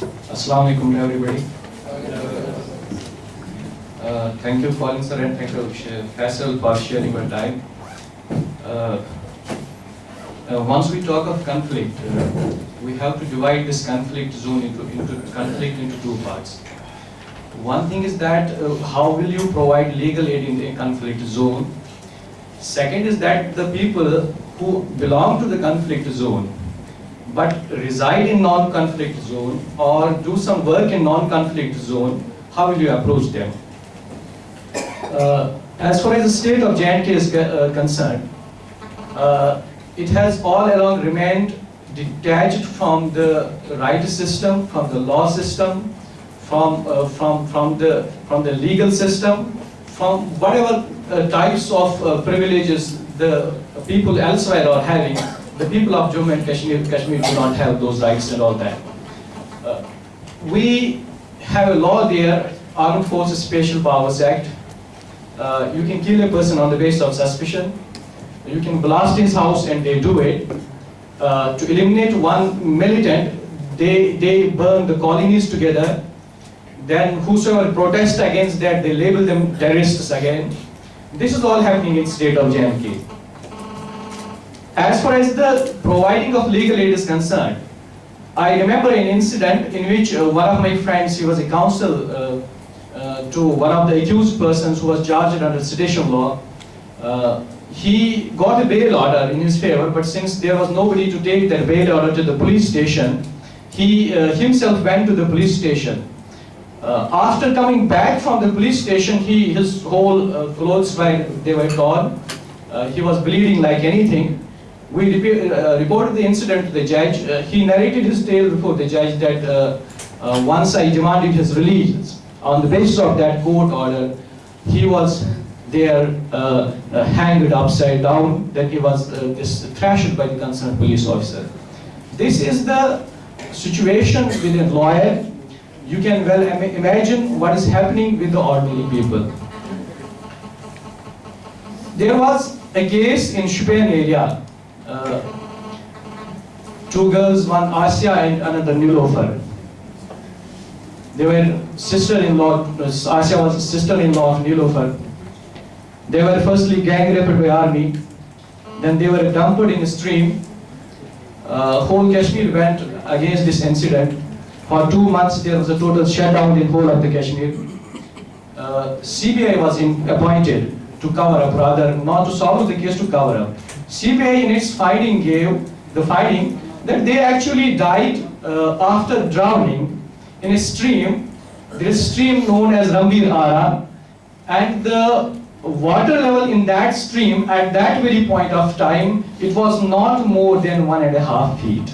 Assalamu alaikum everybody. Uh, thank you Colin sir and thank you Faisal for sharing your time. Uh, uh, once we talk of conflict, uh, we have to divide this conflict zone into, into conflict into two parts. One thing is that uh, how will you provide legal aid in a conflict zone? Second is that the people who belong to the conflict zone but reside in non-conflict zone or do some work in non-conflict zone, how will you approach them? Uh, as far as the state of J&K is uh, concerned, uh, it has all along remained detached from the right system, from the law system, from, uh, from, from, the, from the legal system, from whatever uh, types of uh, privileges the people elsewhere are having, the people of Jammu and Kashmir, Kashmir do not have those rights and all that. Uh, we have a law there, Armed Forces Special Powers Act. Uh, you can kill a person on the basis of suspicion. You can blast his house and they do it. Uh, to eliminate one militant, they, they burn the colonies together. Then whosoever protests against that, they label them terrorists again. This is all happening in state of J&K. As far as the providing of legal aid is concerned, I remember an incident in which uh, one of my friends, he was a counsel uh, uh, to one of the accused persons who was charged under sedition law. Uh, he got a bail order in his favor, but since there was nobody to take that bail order to the police station, he uh, himself went to the police station. Uh, after coming back from the police station, he, his whole clothes were, they were torn. He was bleeding like anything. We repe- uh, reported the incident to the judge. Uh, he narrated his tale before the judge that uh, uh, once I demanded his release, on the basis of that court order, he was there uh, uh, hanged upside down, that he was uh, this, thrashed by the concerned police officer. This is the situation with a lawyer. You can well im- imagine what is happening with the ordinary people. There was a case in Shopian area. Uh, two girls, one Asia and another Nilofer. They were sister-in-law, Asia was sister-in-law of Nilofer. They were firstly gang raped by army, then they were dumped in a stream. Uh, whole Kashmir went against this incident. For two months there was a total shutdown in whole of the Kashmir. Uh, CBI was in, appointed to cover up, rather not to solve the case, to cover up. CBI in its finding gave the finding that they actually died uh, after drowning in a stream. There is a stream known as Rambi Ara, and the water level in that stream at that very point of time, it was not more than one and a half feet.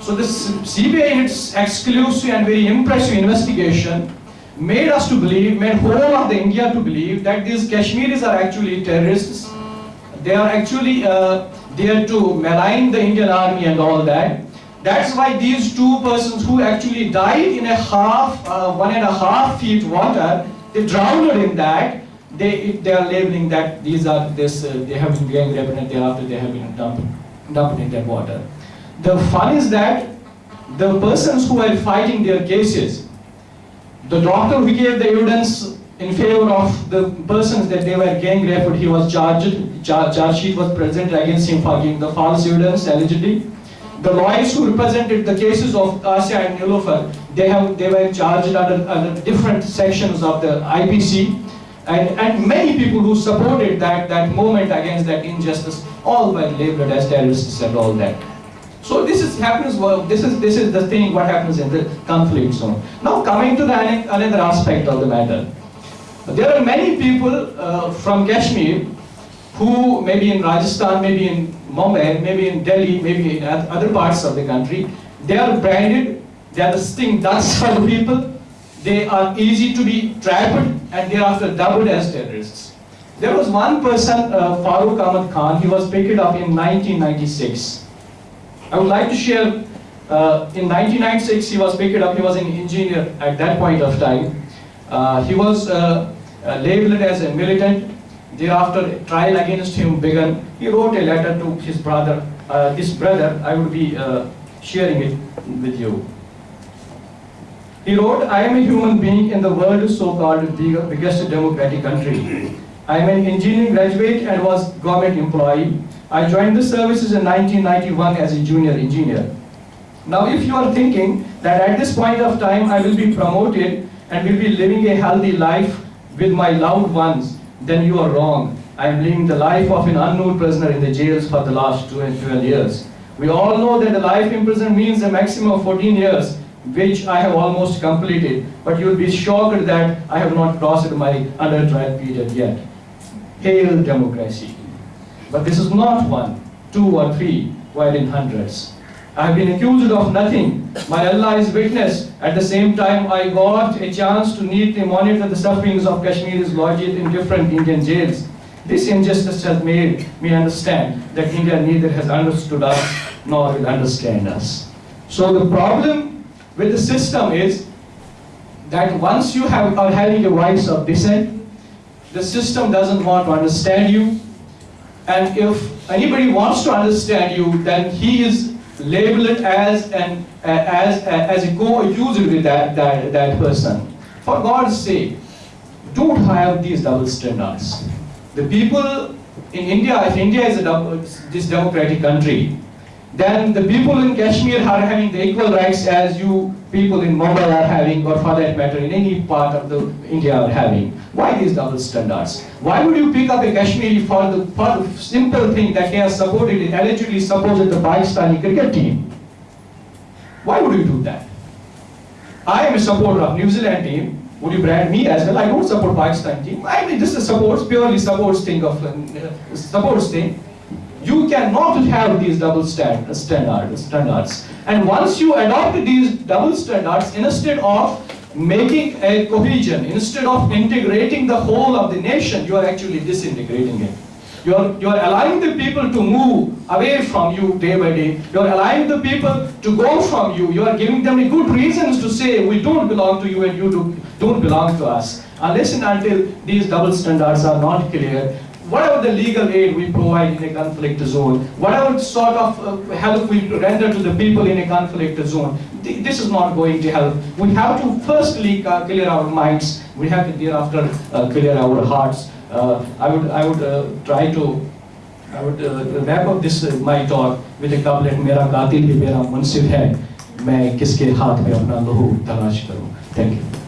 So this CBI in its exclusive and very impressive investigation made us to believe, made whole of the India to believe that these Kashmiris are actually terrorists. They are actually uh, there to malign the Indian army and all that. That's why these two persons who actually died in a half, uh, one and a half feet water, they drowned in that. They, they are labeling that these are this, uh, they have been gang raped and thereafter they have been dumped, dumped in that water. The fun is that the persons who are fighting their cases, the doctor who gave the evidence in favor of the persons that they were gang raped, he was charged, char charge sheet was presented against him for giving the false evidence allegedly. The lawyers who represented the cases of Asia and Nilofer, they have they were charged under, under different sections of the IPC. And, and many people who supported that, that movement against that injustice, all were labeled as terrorists and all that. So this is happens. Well, this is this is the thing. What happens in the conflict zone. Now coming to the another aspect of the matter, there are many people uh, from Kashmir who maybe in Rajasthan, maybe in Mumbai, maybe in Delhi, maybe in other parts of the country. They are branded. They are the sting ducks for the people. They are easy to be trapped and thereafter dubbed as terrorists. There was one person, uh, Farooq Ahmad Khan. He was picked up in 1996. I would like to share, uh, in 1996 he was picked up, he was an engineer at that point of time. Uh, he was uh, uh, labeled as a militant. Thereafter, trial against him began. He wrote a letter to his brother. Uh, this brother, I will be uh, sharing it with you. He wrote, I am a human being in the world so-called big- biggest democratic country. I am an engineering graduate and was government employee. I joined the services in 1991 as a junior engineer. Now, if you are thinking that at this point of time I will be promoted and will be living a healthy life with my loved ones, then you are wrong. I am living the life of an unknown prisoner in the jails for the last 12 years. We all know that the life in prison means a maximum of 14 years, which I have almost completed. But you will be shocked that I have not crossed my under trial period yet. Hail democracy. But this is not one, two or three, while in hundreds. I have been accused of nothing. My Allah is witness. At the same time, I got a chance to neatly monitor the sufferings of Kashmiris lodged in different Indian jails. This injustice has made me understand that India neither has understood us nor will understand us. So the problem with the system is that once you have, are having a voice of dissent, the system doesn't want to understand you. And if anybody wants to understand you, then he is labeled as an as as a co-accuser with that, that that person. For God's sake, don't have these double standards. The people in India, if India is a this democratic country, then the people in Kashmir are having the equal rights as you people in Mumbai are having, or for that matter, in any part of the India are having. Why these double standards? Why would you pick up a Kashmiri for the, for the simple thing that he has supported, allegedly supported the Pakistani cricket team? Why would you do that? I am a supporter of New Zealand team. Would you brand me as well? I don't support Pakistan team. I mean, this is supports, purely supports thing of, uh, supports thing. You cannot have these double stand, uh, standard, standards. And once you adopt these double standards, instead of making a cohesion, instead of integrating the whole of the nation, you are actually disintegrating it. You are, you are allowing the people to move away from you day by day. You are allowing the people to go from you. You are giving them good reasons to say, we don't belong to you and you do, don't belong to us. Unless and until these double standards are not clear, whatever the legal aid we provide in a conflict zone, whatever sort of uh, help we render to the people in a conflict zone, th- this is not going to help. We have to firstly uh, clear our minds. We have to thereafter uh, clear our hearts. Uh, I would, I would uh, try to I would uh, wrap up this uh, my talk with a couplet मेरा कातिल भी मेरा मुनसिफ है मैं किसके हाथ में अपना लहू तलाश करूं thank you